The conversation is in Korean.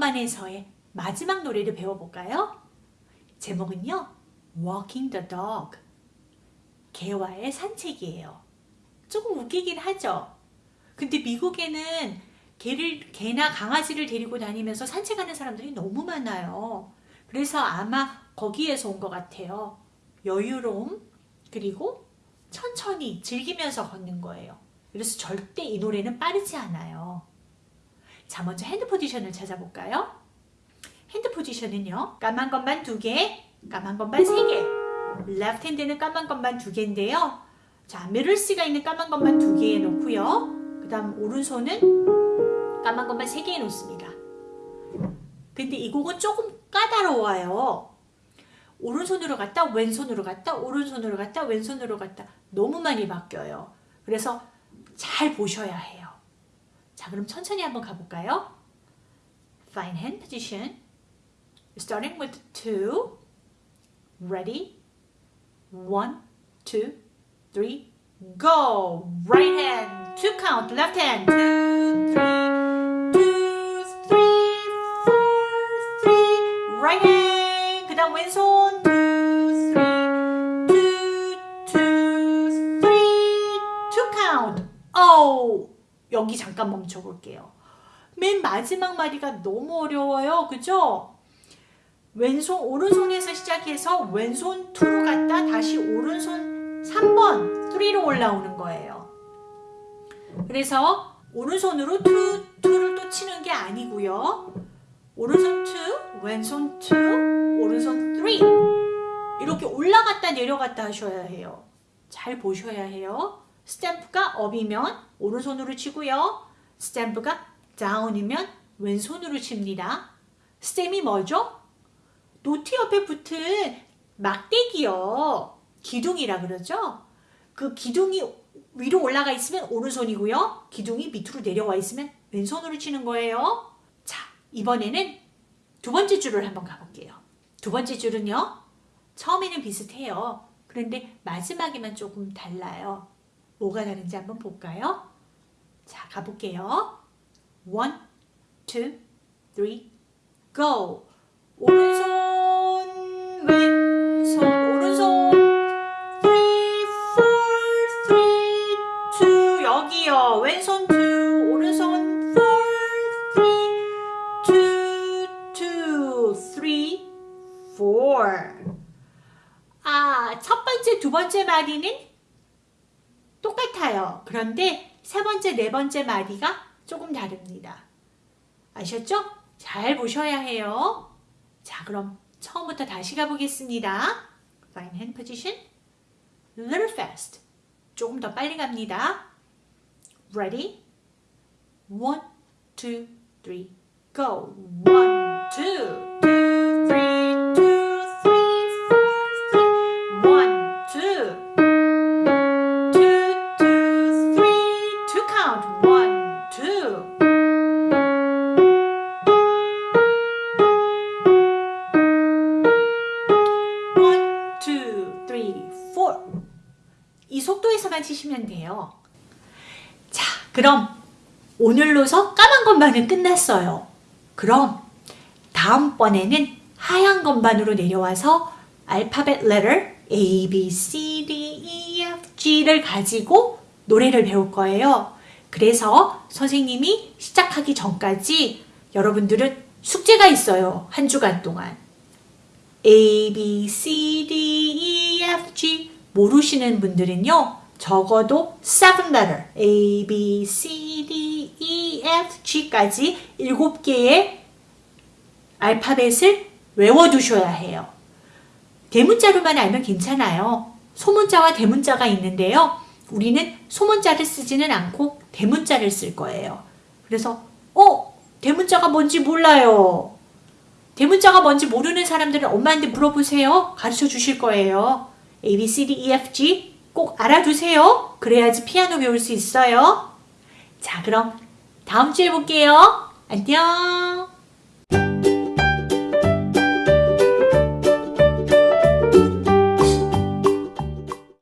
건반에서의 마지막 노래를 배워볼까요? 제목은요. Walking the Dog. 개와의 산책이에요. 조금 웃기긴 하죠. 근데 미국에는 개를, 개나 강아지를 데리고 다니면서 산책하는 사람들이 너무 많아요. 그래서 아마 거기에서 온 것 같아요. 여유로움, 그리고 천천히 즐기면서 걷는 거예요. 그래서 절대 이 노래는 빠르지 않아요. 자, 먼저 hand position을 찾아볼까요? Hand position은요. 까만 건반 두 개, 까만 건반 세 개. Left hand는 까만 건반 두 개인데요. 자, middle C가 있는 까만 건반 두 개에 놓고요. 그 다음 오른손은 까만 건반 세 개에 놓습니다. 근데 이 곡은 조금 까다로워요. 오른손으로 갔다 왼손으로 갔다 오른손으로 갔다 왼손으로 갔다 너무 많이 바뀌어요. 그래서 잘 보셔야 해요. 자 그럼 천천히 한번 가볼까요? Fine hand position. Starting with two. Ready? One, two, three, go! Right hand, two count, left hand, two, three, two, three, four, three, right hand, 그 다음 왼손, two, three, two, two, three, two count. Oh, 여기 잠깐 멈춰 볼게요. 맨 마지막 마디가 너무 어려워요. 그죠? 왼손, 오른손에서 시작해서 왼손 2로 갔다 다시 오른손 3번 3로 올라오는 거예요. 그래서 오른손으로 2, 2를 또 치는 게 아니고요. 오른손 2, 왼손 2, 오른손 3 이렇게 올라갔다 내려갔다 하셔야 해요. 잘 보셔야 해요. Stem이 up이면 오른손으로 치고요. Stem이 down이면 왼손으로 칩니다. Stem이 뭐죠? 노트 옆에 붙은 막대기요. 기둥이라 그러죠? 그 기둥이 위로 올라가 있으면 오른손이고요. 기둥이 밑으로 내려와 있으면 왼손으로 치는 거예요. 자, 이번에는 두 번째 줄을 한번 가볼게요. 두 번째 줄은요. 처음에는 비슷해요. 그런데 마지막에만 조금 달라요. 뭐가 다른지 한번 볼까요? 자, 가볼게요. One, two, three, go! 오른손, 왼손, 오른손, three, four, three, two, 여기요. 왼손 two, 오른손 four, three, two, two, three, four. 아, 첫 번째, 두 번째 마디는 똑같아요. 그런데 세 번째, 네 번째 마디가 조금 다릅니다. 아셨죠? 잘 보셔야 해요. 자, 그럼 처음부터 다시 가보겠습니다. Fine hand position. Little fast. 조금 더 빨리 갑니다. Ready? One, two, three, go. One, two, three, 이 속도에서만 치시면 돼요. 자, 그럼 오늘로서 까만 건반은 끝났어요. 그럼 다음번에는 하얀 건반으로 내려와서 알파벳 letter A, B, C, D, E, F, G를 가지고 노래를 배울 거예요. 그래서 선생님이 시작하기 전까지 여러분들은 숙제가 있어요. 한 주간 동안. A, B, C, D, E, 모르시는 분들은요. 적어도 7 letter A, B, C, D, E, F, G까지 7개의 알파벳을 외워두셔야 해요. 대문자로만 알면 괜찮아요. 소문자와 대문자가 있는데요. 우리는 소문자를 쓰지는 않고 대문자를 쓸 거예요. 그래서 어? 대문자가 뭔지 몰라요. 대문자가 뭔지 모르는 사람들은 엄마한테 물어보세요. 가르쳐 주실 거예요. A, B, C, D, E, F, G 꼭 알아두세요. 그래야지 피아노 배울 수 있어요. 자, 그럼 다음 주에 볼게요. 안녕.